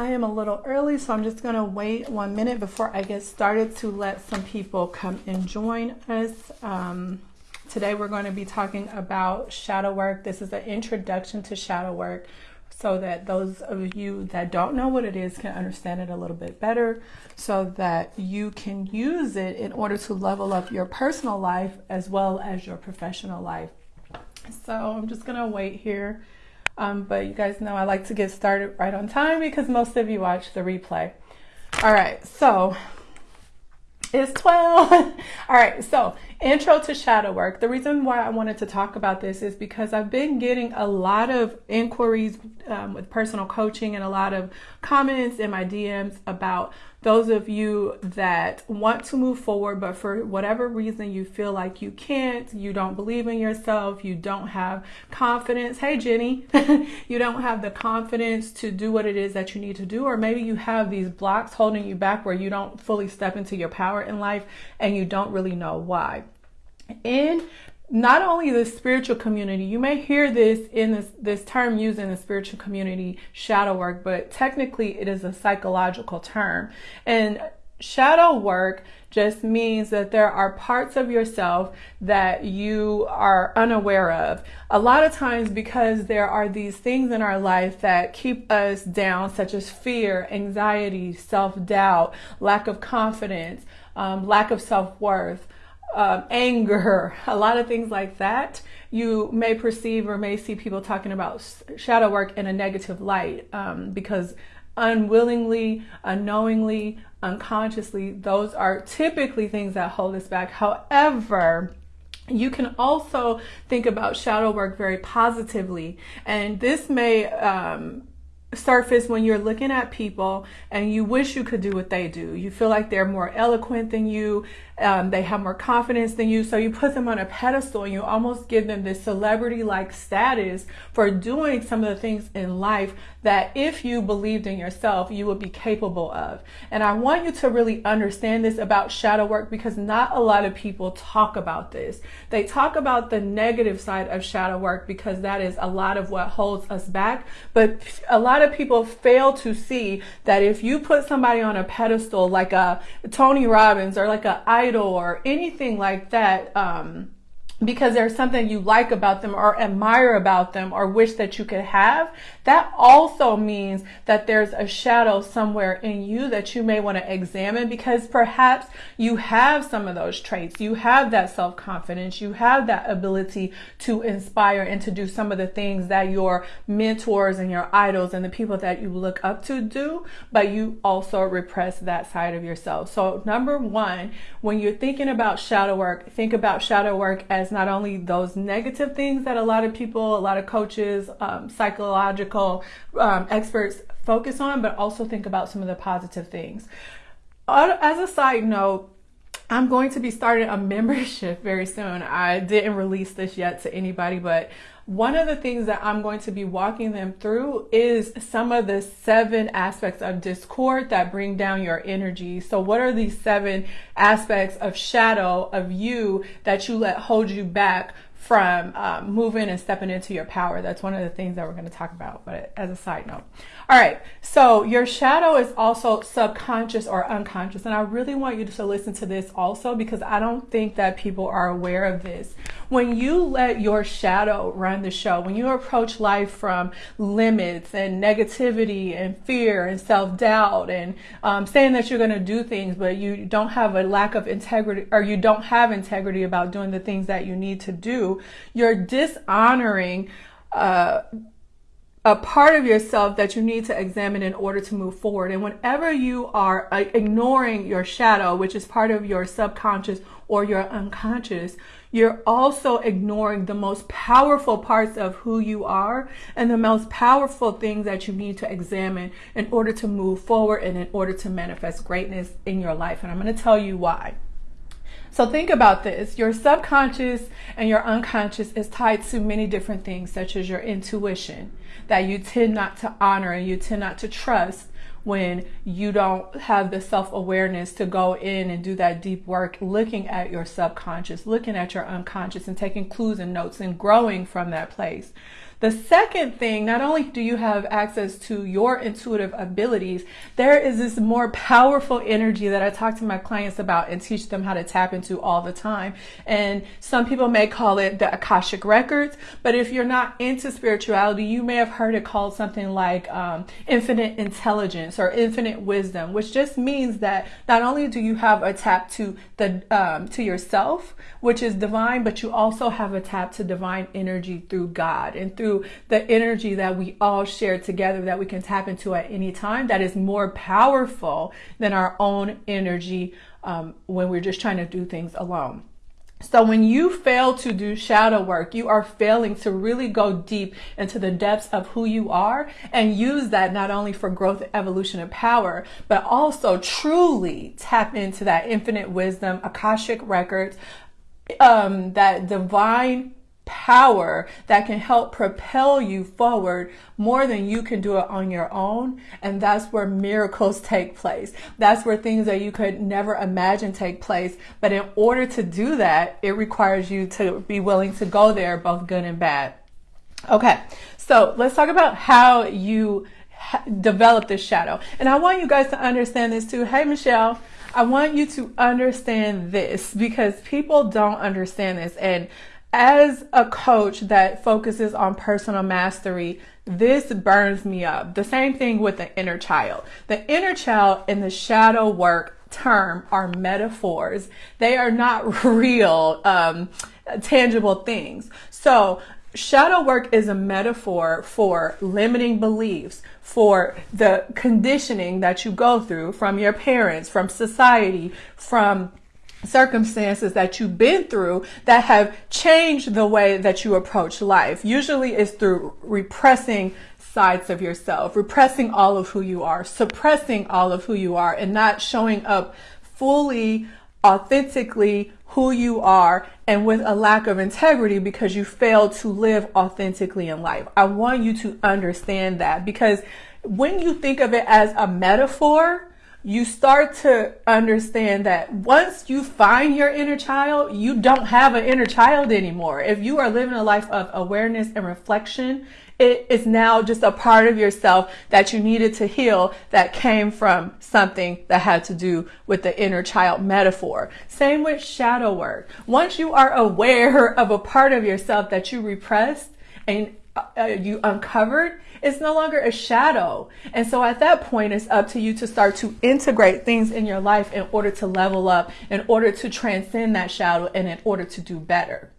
I am a little early, so I'm just going to wait one minute before I get started to let some people come and join us. Um, today, we're going to be talking about shadow work. This is an introduction to shadow work so that those of you that don't know what it is can understand it a little bit better so that you can use it in order to level up your personal life as well as your professional life. So I'm just going to wait here um, but you guys know I like to get started right on time because most of you watch the replay. All right, so it's 12. All right, so intro to shadow work. The reason why I wanted to talk about this is because I've been getting a lot of inquiries um, with personal coaching and a lot of comments in my DMs about those of you that want to move forward, but for whatever reason you feel like you can't, you don't believe in yourself, you don't have confidence. Hey, Jenny, you don't have the confidence to do what it is that you need to do, or maybe you have these blocks holding you back where you don't fully step into your power in life and you don't really know why. In not only the spiritual community, you may hear this in this, this term used in the spiritual community, shadow work, but technically it is a psychological term. And shadow work just means that there are parts of yourself that you are unaware of. A lot of times, because there are these things in our life that keep us down, such as fear, anxiety, self doubt, lack of confidence, um, lack of self um, anger, a lot of things like that, you may perceive or may see people talking about shadow work in a negative light um, because unwillingly, unknowingly, unconsciously, those are typically things that hold us back. However, you can also think about shadow work very positively, and this may um, surface when you're looking at people and you wish you could do what they do. You feel like they're more eloquent than you, um, they have more confidence than you, so you put them on a pedestal and you almost give them this celebrity like status for doing some of the things in life that if you believed in yourself, you would be capable of. And I want you to really understand this about shadow work because not a lot of people talk about this. They talk about the negative side of shadow work because that is a lot of what holds us back. But a lot of people fail to see that if you put somebody on a pedestal like a Tony Robbins or like a or anything like that, um, because there's something you like about them or admire about them or wish that you could have, that also means that there's a shadow somewhere in you that you may want to examine because perhaps you have some of those traits. You have that self confidence. You have that ability to inspire and to do some of the things that your mentors and your idols and the people that you look up to do, but you also repress that side of yourself. So, number one, when you're thinking about shadow work, think about shadow work as not only those negative things that a lot of people, a lot of coaches, um, psychological um, experts focus on, but also think about some of the positive things. As a side note, I'm going to be starting a membership very soon. I didn't release this yet to anybody, but one of the things that I'm going to be walking them through is some of the seven aspects of discord that bring down your energy. So, what are these seven aspects of shadow of you that you let hold you back from um, moving and stepping into your power. That's one of the things that we're going to talk about, but as a side note. All right, so your shadow is also subconscious or unconscious, and I really want you to listen to this also because I don't think that people are aware of this. When you let your shadow run the show, when you approach life from limits and negativity and fear and self doubt and um, saying that you're going to do things, but you don't have a lack of integrity or you don't have integrity about doing the things that you need to do you're dishonoring uh, a part of yourself that you need to examine in order to move forward. And whenever you are uh, ignoring your shadow, which is part of your subconscious or your unconscious, you're also ignoring the most powerful parts of who you are and the most powerful things that you need to examine in order to move forward and in order to manifest greatness in your life. And I'm going to tell you why. So think about this. Your subconscious and your unconscious is tied to many different things, such as your intuition that you tend not to honor and you tend not to trust when you don't have the self awareness to go in and do that deep work, looking at your subconscious, looking at your unconscious, and taking clues and notes and growing from that place. The second thing, not only do you have access to your intuitive abilities, there is this more powerful energy that I talk to my clients about and teach them how to tap into all the time. And some people may call it the Akashic Records, but if you're not into spirituality, you may have heard it called something like um, infinite intelligence or infinite wisdom, which just means that not only do you have a tap to the um, to yourself, which is divine, but you also have a tap to divine energy through God and through the energy that we all share together that we can tap into at any time that is more powerful than our own energy um, when we're just trying to do things alone. So when you fail to do shadow work, you are failing to really go deep into the depths of who you are and use that not only for growth, evolution, and power, but also truly tap into that infinite wisdom, Akashic records, um, that divine power that can help propel you forward more than you can do it on your own. And that's where miracles take place. That's where things that you could never imagine take place. But in order to do that, it requires you to be willing to go there, both good and bad. Okay, so let's talk about how you develop this shadow. And I want you guys to understand this too. Hey, Michelle. I want you to understand this because people don't understand this. And as a coach that focuses on personal mastery, this burns me up. The same thing with the inner child. The inner child and the shadow work term are metaphors. They are not real, um, tangible things. So shadow work is a metaphor for limiting beliefs, for the conditioning that you go through from your parents, from society, from circumstances that you've been through that have changed the way that you approach life. Usually it's through repressing sides of yourself, repressing all of who you are, suppressing all of who you are, and not showing up fully, authentically who you are and with a lack of integrity because you failed to live authentically in life. I want you to understand that because when you think of it as a metaphor, you start to understand that once you find your inner child, you don't have an inner child anymore. If you are living a life of awareness and reflection, it is now just a part of yourself that you needed to heal that came from something that had to do with the inner child metaphor. Same with shadow work. Once you are aware of a part of yourself that you repressed and uh, you uncovered, it's no longer a shadow. And so at that point, it's up to you to start to integrate things in your life in order to level up, in order to transcend that shadow, and in order to do better.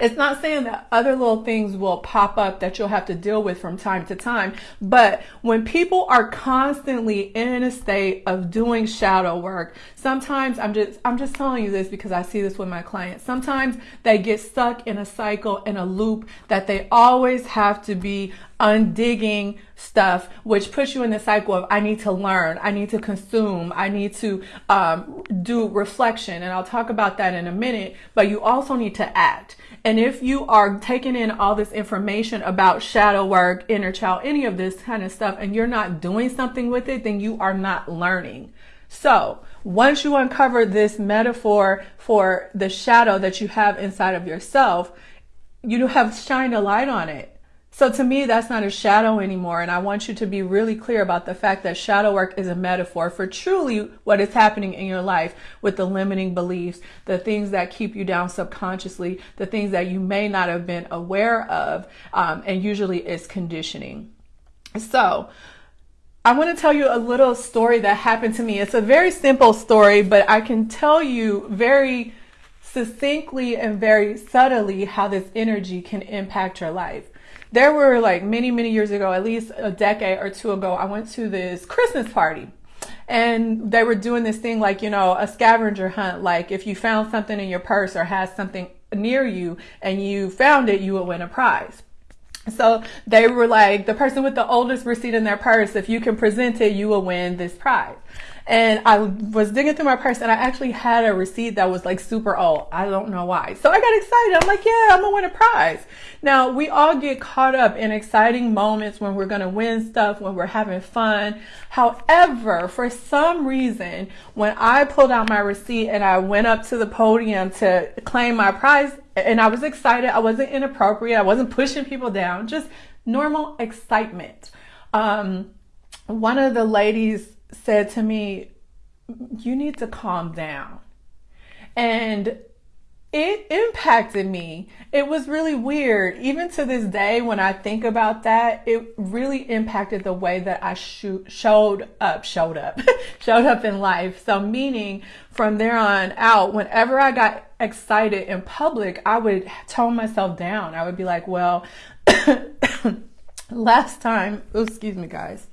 It's not saying that other little things will pop up that you'll have to deal with from time to time, but when people are constantly in a state of doing shadow work, sometimes I'm just I'm just telling you this because I see this with my clients. Sometimes they get stuck in a cycle in a loop that they always have to be undigging stuff, which puts you in the cycle of I need to learn, I need to consume, I need to um, do reflection. And I'll talk about that in a minute, but you also need to act. And if you are taking in all this information about shadow work, inner child, any of this kind of stuff, and you're not doing something with it, then you are not learning. So once you uncover this metaphor for the shadow that you have inside of yourself, you have shined a light on it. So to me, that's not a shadow anymore. And I want you to be really clear about the fact that shadow work is a metaphor for truly what is happening in your life with the limiting beliefs, the things that keep you down subconsciously, the things that you may not have been aware of. Um, and usually it's conditioning. So, I want to tell you a little story that happened to me. It's a very simple story, but I can tell you very succinctly and very subtly how this energy can impact your life there were like many, many years ago, at least a decade or two ago, I went to this Christmas party and they were doing this thing like, you know, a scavenger hunt. Like if you found something in your purse or had something near you and you found it, you would win a prize. So they were like, the person with the oldest receipt in their purse, if you can present it, you will win this prize. And I was digging through my purse and I actually had a receipt that was like super old. I don't know why. So I got excited. I'm like, yeah, I'm gonna win a prize. Now we all get caught up in exciting moments when we're gonna win stuff, when we're having fun. However, for some reason, when I pulled out my receipt and I went up to the podium to claim my prize, and I was excited. I wasn't inappropriate. I wasn't pushing people down, just normal excitement. Um, one of the ladies said to me, You need to calm down. And it impacted me. It was really weird. Even to this day, when I think about that, it really impacted the way that I showed up, showed up, showed up in life. So, meaning from there on out, whenever I got excited in public, I would tone myself down. I would be like, well, last time, oh, excuse me, guys.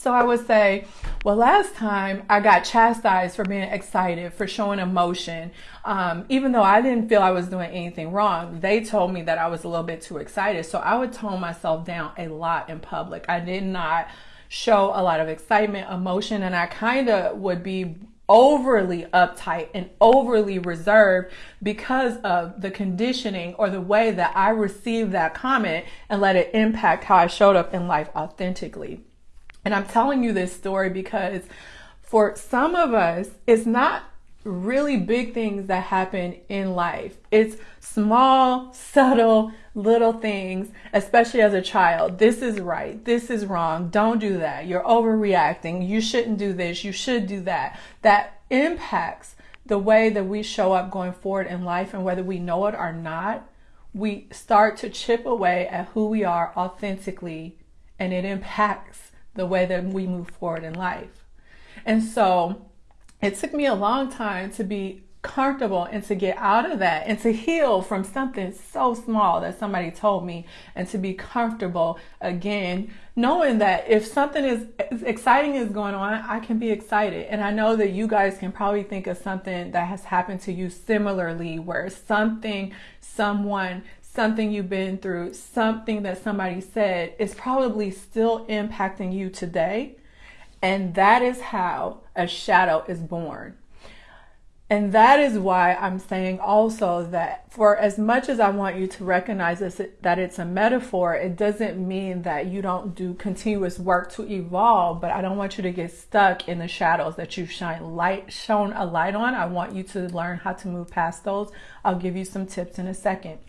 So I would say, well, last time I got chastised for being excited, for showing emotion. Um, even though I didn't feel I was doing anything wrong, they told me that I was a little bit too excited. So I would tone myself down a lot in public. I did not show a lot of excitement, emotion, and I kind of would be overly uptight and overly reserved because of the conditioning or the way that I received that comment and let it impact how I showed up in life authentically. And I'm telling you this story because for some of us, it's not really big things that happen in life. It's small, subtle, little things, especially as a child. This is right. This is wrong. Don't do that. You're overreacting. You shouldn't do this. You should do that. That impacts the way that we show up going forward in life and whether we know it or not, we start to chip away at who we are authentically and it impacts the way that we move forward in life. And so it took me a long time to be comfortable and to get out of that and to heal from something so small that somebody told me and to be comfortable again knowing that if something is exciting is going on I can be excited and I know that you guys can probably think of something that has happened to you similarly where something someone something you've been through, something that somebody said is probably still impacting you today. And that is how a shadow is born. And that is why I'm saying also that for as much as I want you to recognize this, that it's a metaphor, it doesn't mean that you don't do continuous work to evolve, but I don't want you to get stuck in the shadows that you've shine light, shown a light on. I want you to learn how to move past those. I'll give you some tips in a second.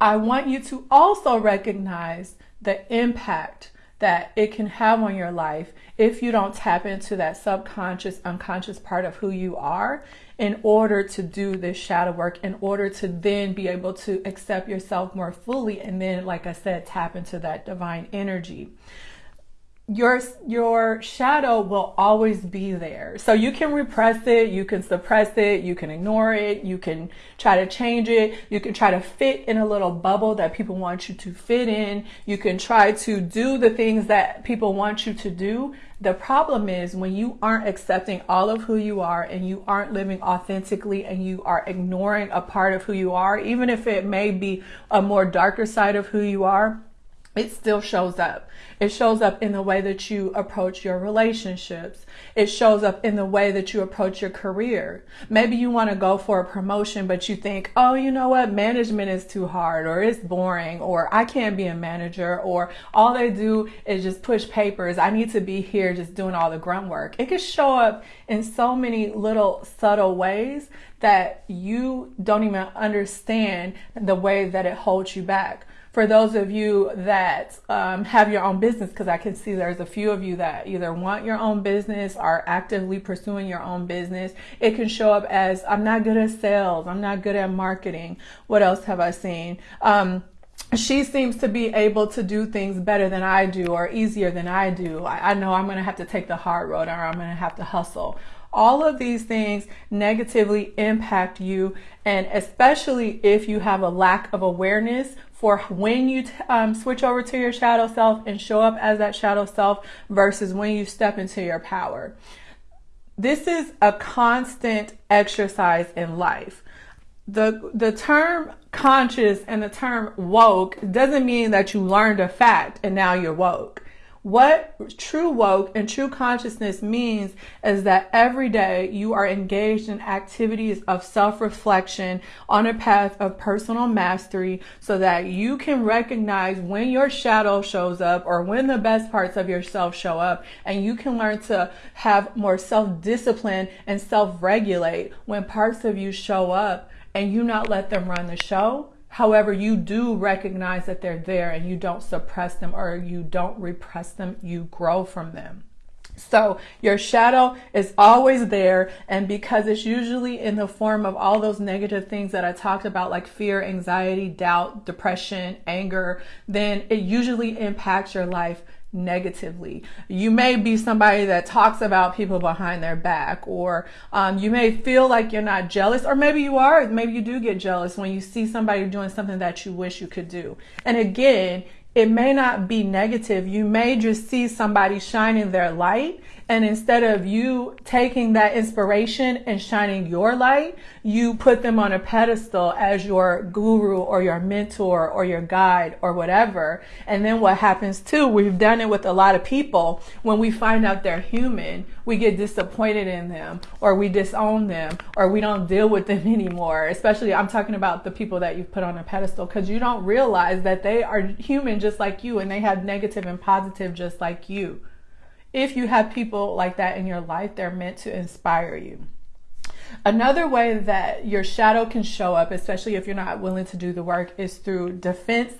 I want you to also recognize the impact that it can have on your life if you don't tap into that subconscious, unconscious part of who you are in order to do this shadow work, in order to then be able to accept yourself more fully. And then, like I said, tap into that divine energy your your shadow will always be there. So you can repress it, you can suppress it, you can ignore it, you can try to change it, you can try to fit in a little bubble that people want you to fit in. You can try to do the things that people want you to do. The problem is when you aren't accepting all of who you are and you aren't living authentically and you are ignoring a part of who you are, even if it may be a more darker side of who you are, it still shows up. It shows up in the way that you approach your relationships. It shows up in the way that you approach your career. Maybe you want to go for a promotion, but you think, oh, you know what? Management is too hard or it's boring or I can't be a manager or all they do is just push papers. I need to be here just doing all the grunt work. It can show up in so many little subtle ways that you don't even understand the way that it holds you back for those of you that um, have your own business, because I can see there's a few of you that either want your own business or actively pursuing your own business, it can show up as I'm not good at sales, I'm not good at marketing. What else have I seen? Um, she seems to be able to do things better than I do or easier than I do. I, I know I'm going to have to take the hard road or I'm going to have to hustle. All of these things negatively impact you, and especially if you have a lack of awareness for when you um, switch over to your shadow self and show up as that shadow self versus when you step into your power. This is a constant exercise in life. The, the term conscious and the term woke doesn't mean that you learned a fact and now you're woke. What true woke and true consciousness means is that every day you are engaged in activities of self reflection on a path of personal mastery so that you can recognize when your shadow shows up or when the best parts of yourself show up. And you can learn to have more self discipline and self regulate when parts of you show up and you not let them run the show However, you do recognize that they're there and you don't suppress them or you don't repress them, you grow from them. So your shadow is always there. And because it's usually in the form of all those negative things that I talked about, like fear, anxiety, doubt, depression, anger, then it usually impacts your life negatively. You may be somebody that talks about people behind their back, or um, you may feel like you're not jealous, or maybe you are. Maybe you do get jealous when you see somebody doing something that you wish you could do. And again, it may not be negative. You may just see somebody shining their light and instead of you taking that inspiration and shining your light, you put them on a pedestal as your guru or your mentor or your guide or whatever. And then what happens too, we've done it with a lot of people. When we find out they're human, we get disappointed in them or we disown them or we don't deal with them anymore. Especially, I'm talking about the people that you've put on a pedestal because you don't realize that they are human just like you and they have negative and positive just like you if you have people like that in your life, they're meant to inspire you. Another way that your shadow can show up, especially if you're not willing to do the work, is through defense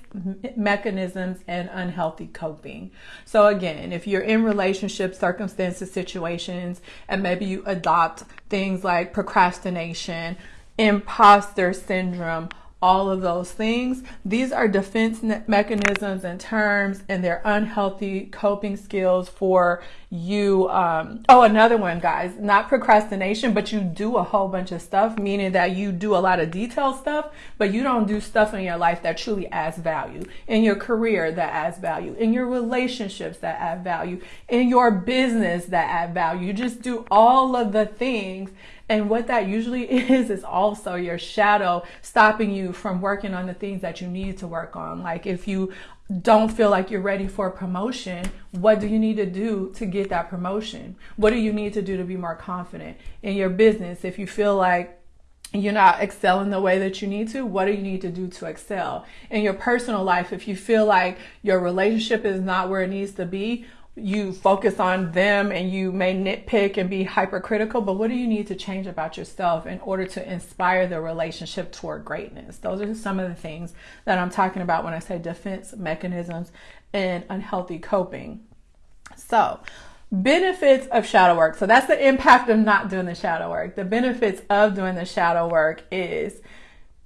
mechanisms and unhealthy coping. So, again, if you're in relationship circumstances, situations, and maybe you adopt things like procrastination, imposter syndrome, all of those things. These are defense mechanisms and terms, and they're unhealthy coping skills for you. Um, oh, another one, guys, not procrastination, but you do a whole bunch of stuff, meaning that you do a lot of detailed stuff, but you don't do stuff in your life that truly adds value, in your career that adds value, in your relationships that add value, in your business that add value. You just do all of the things and what that usually is, is also your shadow stopping you from working on the things that you need to work on. Like if you don't feel like you're ready for a promotion, what do you need to do to get that promotion? What do you need to do to be more confident in your business? If you feel like you're not excelling the way that you need to, what do you need to do to excel? In your personal life, if you feel like your relationship is not where it needs to be, you focus on them and you may nitpick and be hypercritical, but what do you need to change about yourself in order to inspire the relationship toward greatness? Those are some of the things that I'm talking about when I say defense mechanisms and unhealthy coping. So, benefits of shadow work. So, that's the impact of not doing the shadow work. The benefits of doing the shadow work is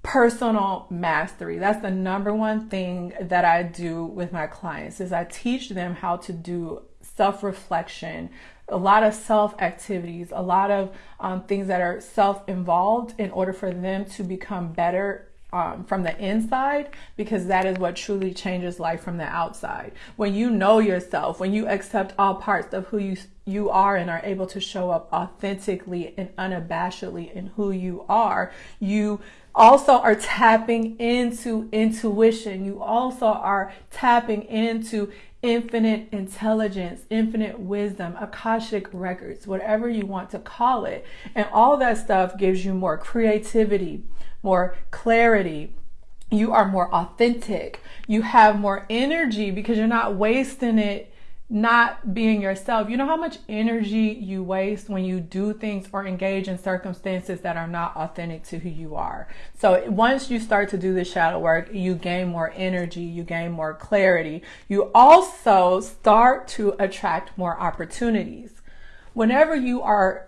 personal mastery. That's the number one thing that I do with my clients is I teach them how to do self-reflection, a lot of self activities, a lot of um, things that are self involved in order for them to become better um, from the inside because that is what truly changes life from the outside. When you know yourself, when you accept all parts of who you you are and are able to show up authentically and unabashedly in who you are, you also are tapping into intuition. You also are tapping into infinite intelligence, infinite wisdom, Akashic records, whatever you want to call it. And all that stuff gives you more creativity, more clarity. You are more authentic. You have more energy because you're not wasting it not being yourself. You know how much energy you waste when you do things or engage in circumstances that are not authentic to who you are. So once you start to do the shadow work, you gain more energy, you gain more clarity. You also start to attract more opportunities. Whenever you are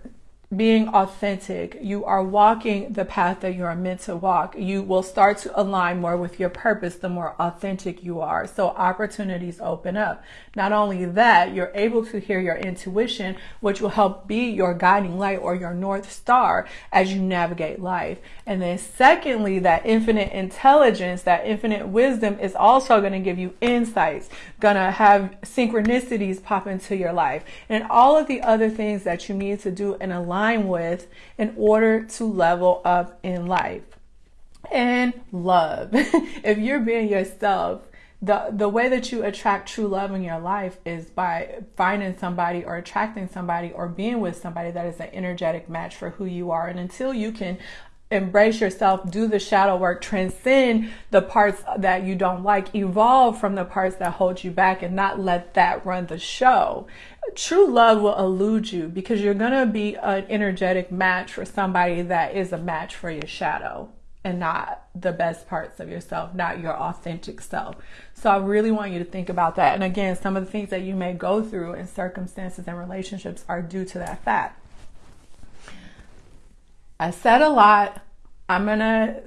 being authentic, you are walking the path that you are meant to walk. You will start to align more with your purpose the more authentic you are. So opportunities open up. Not only that, you're able to hear your intuition, which will help be your guiding light or your North Star as you navigate life. And then secondly, that infinite intelligence, that infinite wisdom is also going to give you insights, going to have synchronicities pop into your life and all of the other things that you need to do and align align with in order to level up in life. And love. if you're being yourself, the the way that you attract true love in your life is by finding somebody or attracting somebody or being with somebody that is an energetic match for who you are and until you can embrace yourself, do the shadow work, transcend the parts that you don't like, evolve from the parts that hold you back, and not let that run the show. True love will elude you because you're going to be an energetic match for somebody that is a match for your shadow and not the best parts of yourself, not your authentic self. So I really want you to think about that. And again, some of the things that you may go through in circumstances and relationships are due to that fact. I said a lot. I'm going to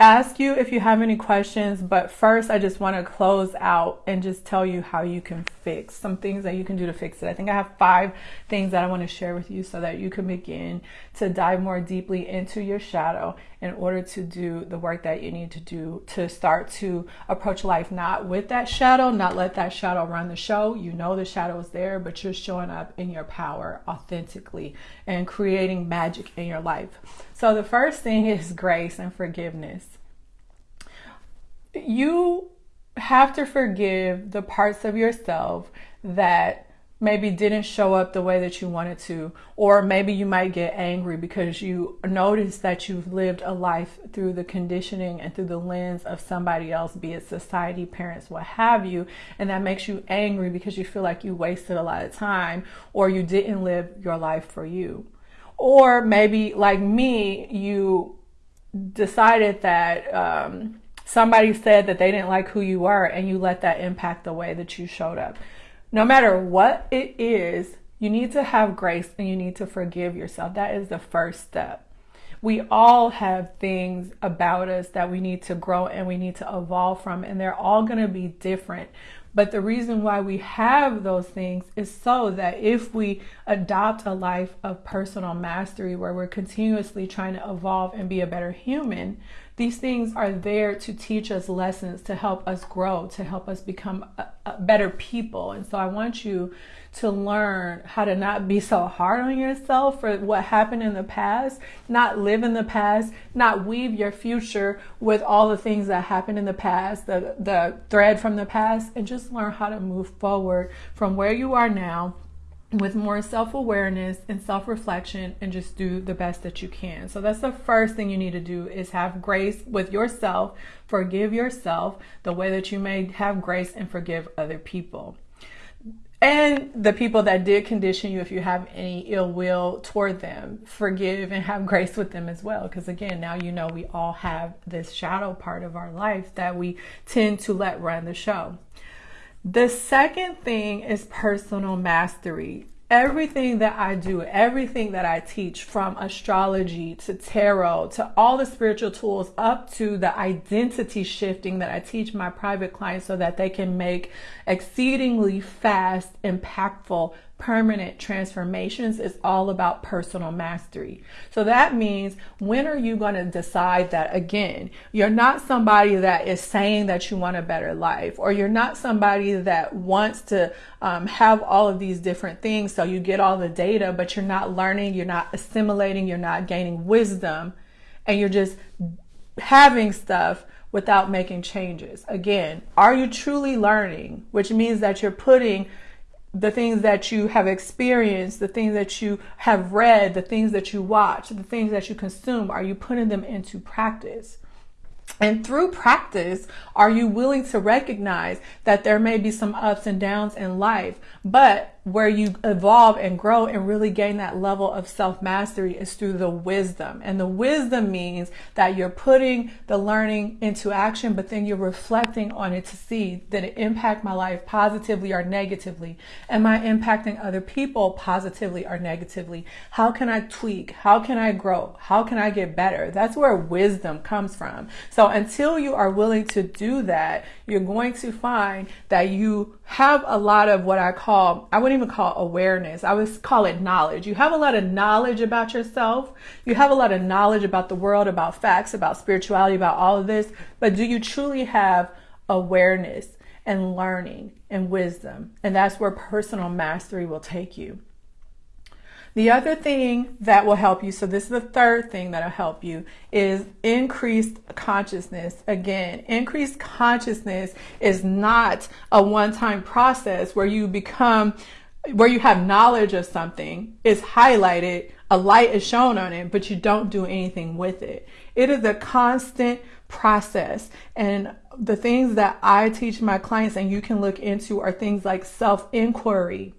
ask you if you have any questions, but first I just want to close out and just tell you how you can fix some things that you can do to fix it. I think I have five things that I want to share with you so that you can begin to dive more deeply into your shadow in order to do the work that you need to do to start to approach life not with that shadow, not let that shadow run the show. You know the shadow is there, but you're showing up in your power authentically and creating magic in your life. So the first thing is grace and forgiveness. You have to forgive the parts of yourself that maybe didn't show up the way that you wanted to, or maybe you might get angry because you notice that you've lived a life through the conditioning and through the lens of somebody else, be it society, parents, what have you, and that makes you angry because you feel like you wasted a lot of time or you didn't live your life for you. Or maybe, like me, you decided that um, somebody said that they didn't like who you were and you let that impact the way that you showed up. No matter what it is, you need to have grace and you need to forgive yourself. That is the first step. We all have things about us that we need to grow and we need to evolve from, and they're all going to be different. But the reason why we have those things is so that if we adopt a life of personal mastery where we're continuously trying to evolve and be a better human, these things are there to teach us lessons, to help us grow, to help us become a, a better people. And so I want you to learn how to not be so hard on yourself for what happened in the past, not live in the past, not weave your future with all the things that happened in the past, the, the thread from the past, and just learn how to move forward from where you are now with more self awareness and self reflection and just do the best that you can. So that's the first thing you need to do is have grace with yourself, forgive yourself the way that you may have grace and forgive other people and the people that did condition you if you have any ill will toward them forgive and have grace with them as well. Because again now you know we all have this shadow part of our life that we tend to let run the show. The second thing is personal mastery everything that I do, everything that I teach from astrology to tarot to all the spiritual tools up to the identity shifting that I teach my private clients so that they can make exceedingly fast, impactful permanent transformations is all about personal mastery. So that means when are you going to decide that again, you're not somebody that is saying that you want a better life, or you're not somebody that wants to um, have all of these different things. So you get all the data, but you're not learning, you're not assimilating, you're not gaining wisdom, and you're just having stuff without making changes. Again, are you truly learning? Which means that you're putting the things that you have experienced, the things that you have read, the things that you watch, the things that you consume, are you putting them into practice? And through practice, are you willing to recognize that there may be some ups and downs in life, but where you evolve and grow and really gain that level of self mastery is through the wisdom. And the wisdom means that you're putting the learning into action, but then you're reflecting on it to see that it impact my life positively or negatively. Am I impacting other people positively or negatively? How can I tweak? How can I grow? How can I get better? That's where wisdom comes from. So until you are willing to do that, you're going to find that you have a lot of what I call, I wouldn't even call awareness. I would call it knowledge. You have a lot of knowledge about yourself. You have a lot of knowledge about the world, about facts, about spirituality, about all of this. But do you truly have awareness and learning and wisdom? And that's where personal mastery will take you. The other thing that will help you, so this is the third thing that'll help you, is increased consciousness. Again, increased consciousness is not a one time process where you become, where you have knowledge of something, is highlighted, a light is shown on it, but you don't do anything with it. It is a constant process. And the things that I teach my clients and you can look into are things like self inquiry,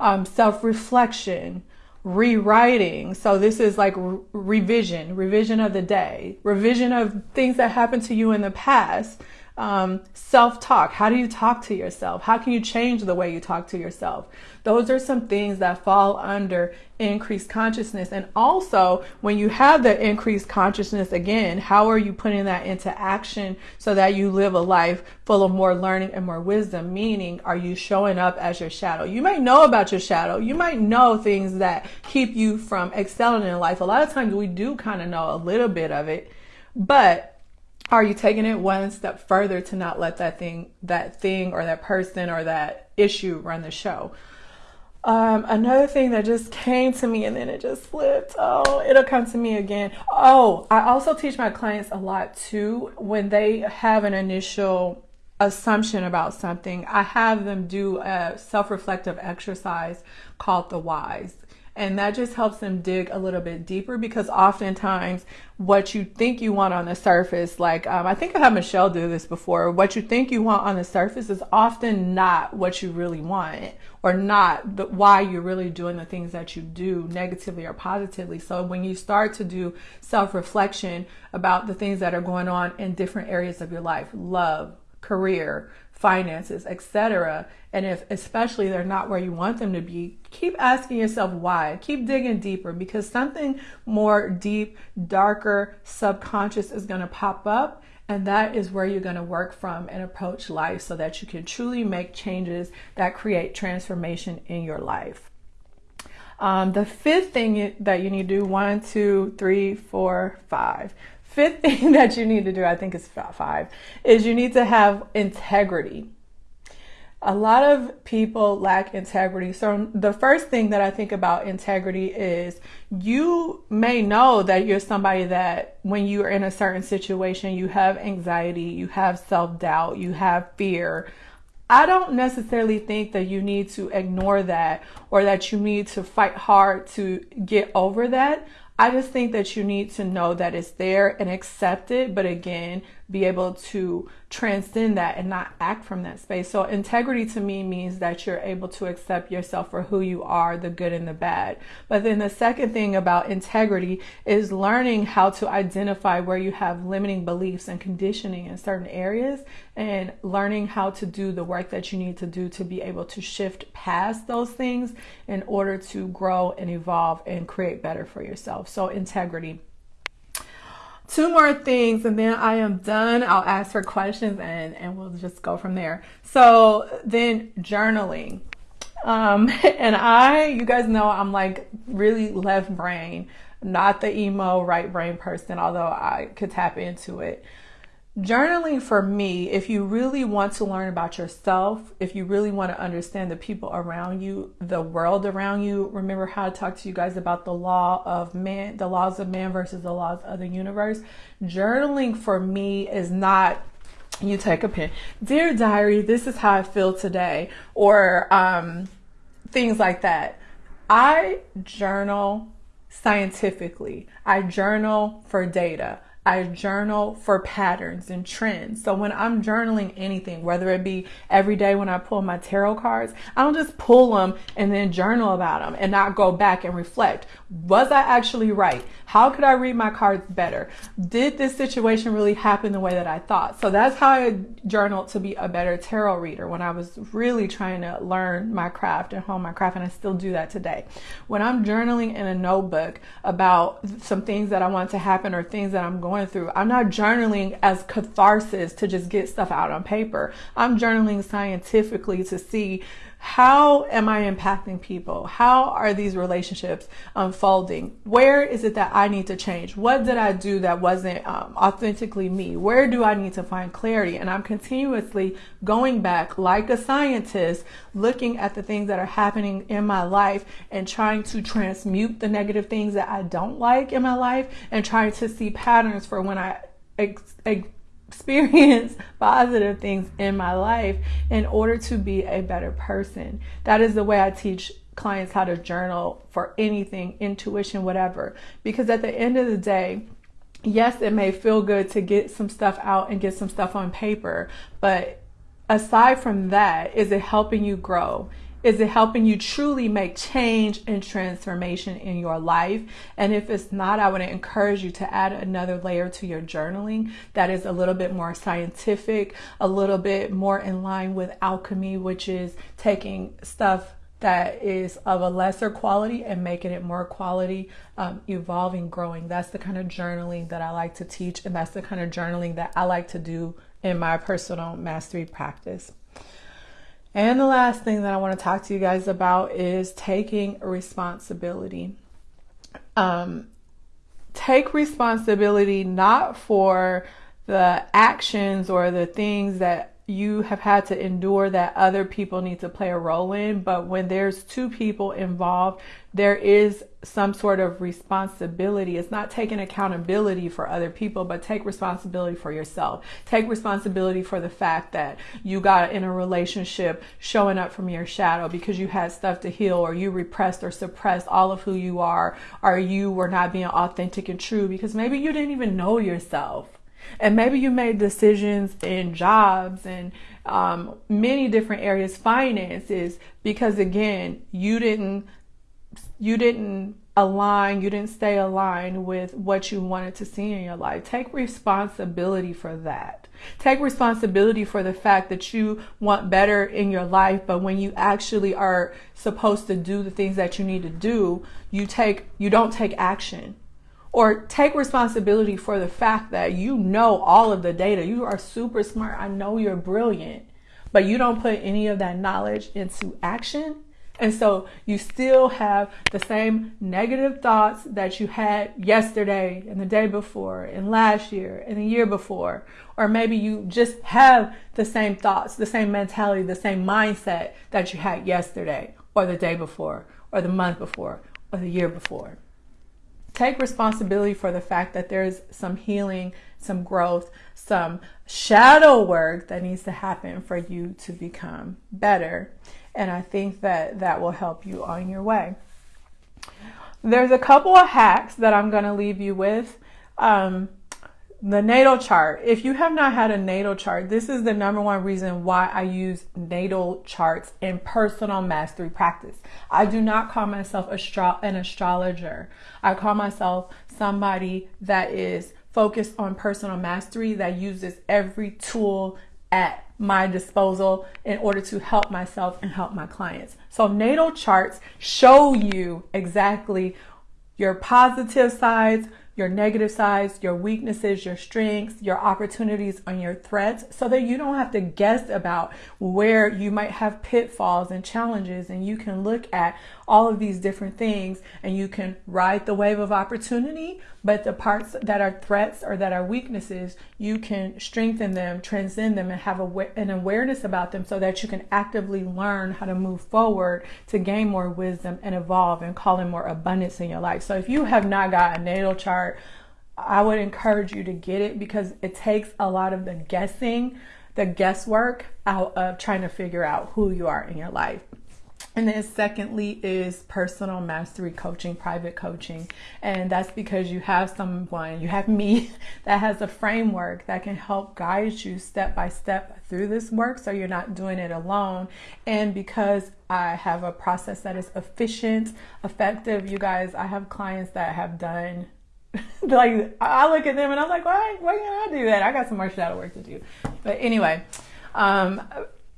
um, self reflection, rewriting. So this is like re- revision, revision of the day, revision of things that happened to you in the past um, self talk. How do you talk to yourself? How can you change the way you talk to yourself? Those are some things that fall under increased consciousness. And also, when you have the increased consciousness again, how are you putting that into action so that you live a life full of more learning and more wisdom? Meaning, are you showing up as your shadow? You might know about your shadow. You might know things that keep you from excelling in life. A lot of times we do kind of know a little bit of it, but are you taking it one step further to not let that thing that thing or that person or that issue run the show? Um, another thing that just came to me and then it just flipped. Oh it'll come to me again. Oh i also teach my clients a lot too. When they have an initial assumption about something i have them do a self-reflective exercise called the whys and that just helps them dig a little bit deeper because oftentimes what you think you want on the surface, like um, I think I had Michelle do this before, what you think you want on the surface is often not what you really want or not the, why you're really doing the things that you do negatively or positively. So when you start to do self reflection about the things that are going on in different areas of your life, love, career, finances, etc. And if especially they're not where you want them to be, keep asking yourself why. Keep digging deeper because something more deep, darker, subconscious is going to pop up. And that is where you're going to work from and approach life so that you can truly make changes that create transformation in your life. Um, the fifth thing that you need to do one, two, three, four, five fifth thing that you need to do, I think is five, is you need to have integrity. A lot of people lack integrity. So, the first thing that I think about integrity is you may know that you're somebody that when you're in a certain situation, you have anxiety, you have self doubt, you have fear. I don't necessarily think that you need to ignore that or that you need to fight hard to get over that. I just think that you need to know that it's there and accept it, but again, be able to transcend that and not act from that space. So, integrity to me means that you're able to accept yourself for who you are, the good and the bad. But then the second thing about integrity is learning how to identify where you have limiting beliefs and conditioning in certain areas and learning how to do the work that you need to do to be able to shift past those things in order to grow and evolve and create better for yourself. So, integrity two more things and then I am done. I'll ask for questions and, and we'll just go from there. So then journaling. Um, and I, you guys know I'm like really left brain, not the emo right brain person, although I could tap into it. Journaling for me, if you really want to learn about yourself, if you really want to understand the people around you, the world around you, remember how I talked to you guys about the law of man, the laws of man versus the laws of the universe. Journaling for me is not you take a pen, dear diary, this is how I feel today, or um, things like that. I journal scientifically, I journal for data. I journal for patterns and trends. So when I'm journaling anything, whether it be every day when I pull my tarot cards, I don't just pull them and then journal about them and not go back and reflect. Was I actually right? How could I read my cards better? Did this situation really happen the way that I thought? So that's how I journaled to be a better tarot reader when I was really trying to learn my craft and hone my craft, and I still do that today. When I'm journaling in a notebook about some things that I want to happen or things that I'm going going through. I'm not journaling as catharsis to just get stuff out on paper. I'm journaling scientifically to see how am I impacting people? How are these relationships unfolding? Where is it that I need to change? What did I do that wasn't um, authentically me? Where do I need to find clarity? And I'm continuously going back like a scientist, looking at the things that are happening in my life and trying to transmute the negative things that I don't like in my life and trying to see patterns for when I experience positive things in my life in order to be a better person. That is the way I teach clients how to journal for anything, intuition, whatever. Because at the end of the day, yes, it may feel good to get some stuff out and get some stuff on paper, but aside from that, is it helping you grow? Is it helping you truly make change and transformation in your life? And if it's not, I would encourage you to add another layer to your journaling that is a little bit more scientific, a little bit more in line with alchemy, which is taking stuff that is of a lesser quality and making it more quality, um, evolving, growing. That's the kind of journaling that I like to teach, and that's the kind of journaling that I like to do in my personal mastery practice. And the last thing that I want to talk to you guys about is taking responsibility. Um, take responsibility not for the actions or the things that you have had to endure that other people need to play a role in. But when there's two people involved, there is some sort of responsibility. It's not taking accountability for other people, but take responsibility for yourself. Take responsibility for the fact that you got in a relationship showing up from your shadow because you had stuff to heal or you repressed or suppressed all of who you are or you were not being authentic and true because maybe you didn't even know yourself and maybe you made decisions in jobs and um, many different areas, finances, because again, you didn't you didn't align, you didn't stay aligned with what you wanted to see in your life. Take responsibility for that. Take responsibility for the fact that you want better in your life, but when you actually are supposed to do the things that you need to do, you take you don't take action or take responsibility for the fact that you know all of the data. You are super smart. I know you're brilliant, but you don't put any of that knowledge into action. And so you still have the same negative thoughts that you had yesterday and the day before and last year and the year before. Or maybe you just have the same thoughts, the same mentality, the same mindset that you had yesterday or the day before or the month before or the year before take responsibility for the fact that there's some healing, some growth, some shadow work that needs to happen for you to become better. And I think that that will help you on your way. There's a couple of hacks that I'm going to leave you with. Um, the natal chart. If you have not had a natal chart, this is the number one reason why I use natal charts in personal mastery practice. I do not call myself astro- an astrologer. I call myself somebody that is focused on personal mastery that uses every tool at my disposal in order to help myself and help my clients. So natal charts show you exactly your positive sides, your negative sides, your weaknesses, your strengths, your opportunities, and your threats so that you don't have to guess about where you might have pitfalls and challenges. And you can look at all of these different things and you can ride the wave of opportunity, but the parts that are threats or that are weaknesses, you can strengthen them, transcend them, and have a, an awareness about them so that you can actively learn how to move forward to gain more wisdom and evolve and call in more abundance in your life. So if you have not got a natal chart, chart, I would encourage you to get it because it takes a lot of the guessing, the guesswork out of trying to figure out who you are in your life. And then, secondly, is personal mastery coaching, private coaching. And that's because you have someone, you have me, that has a framework that can help guide you step by step through this work so you're not doing it alone. And because I have a process that is efficient, effective, you guys, I have clients that have done like I look at them and I'm like, why? Why can't I do that? I got some more shadow work to do. But anyway, um,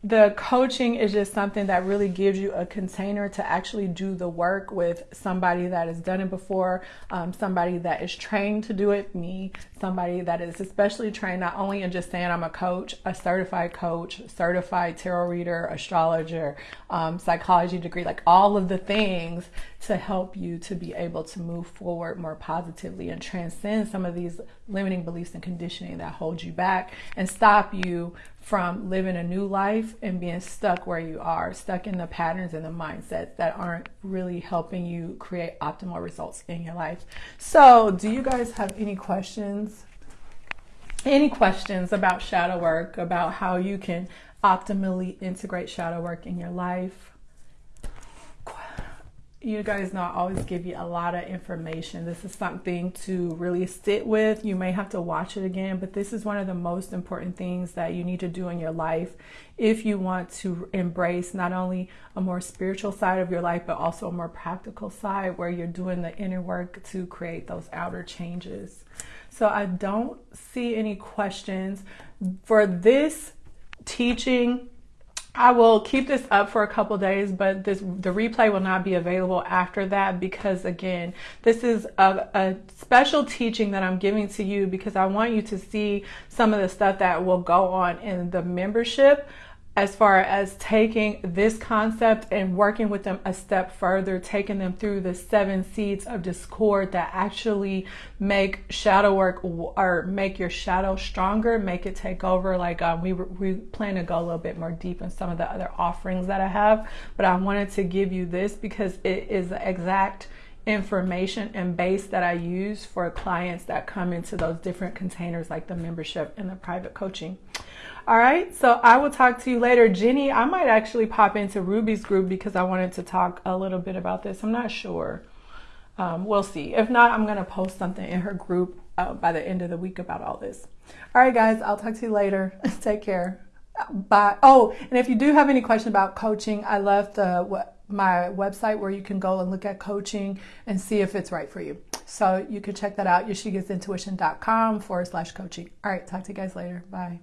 the coaching is just something that really gives you a container to actually do the work with somebody that has done it before, um, somebody that is trained to do it, me, somebody that is especially trained not only in just saying I'm a coach, a certified coach, certified tarot reader, astrologer, um, psychology degree, like all of the things to help you to be able to move forward more positively and transcend some of these limiting beliefs and conditioning that hold you back and stop you from living a new life and being stuck where you are, stuck in the patterns and the mindsets that aren't really helping you create optimal results in your life. So, do you guys have any questions? Any questions about shadow work, about how you can optimally integrate shadow work in your life? You guys know I always give you a lot of information. This is something to really sit with. You may have to watch it again, but this is one of the most important things that you need to do in your life if you want to embrace not only a more spiritual side of your life, but also a more practical side where you're doing the inner work to create those outer changes. So I don't see any questions for this teaching I will keep this up for a couple days, but this the replay will not be available after that because again, this is a, a, special teaching that I'm giving to you because I want you to see some of the stuff that will go on in the membership as far as taking this concept and working with them a step further, taking them through the seven seeds of discord that actually make shadow work or make your shadow stronger, make it take over. Like um, we we plan to go a little bit more deep in some of the other offerings that I have, but I wanted to give you this because it is the exact information and base that I use for clients that come into those different containers like the membership and the private coaching. All right, so I will talk to you later. Jenny, I might actually pop into Ruby's group because I wanted to talk a little bit about this. I'm not sure. Um, we'll see. If not, I'm going to post something in her group uh, by the end of the week about all this. All right, guys, I'll talk to you later. Take care. Bye. Oh, and if you do have any question about coaching, I left uh, my website where you can go and look at coaching and see if it's right for you. So you can check that out, yashigasintuition.com forward slash coaching. All right, talk to you guys later. Bye.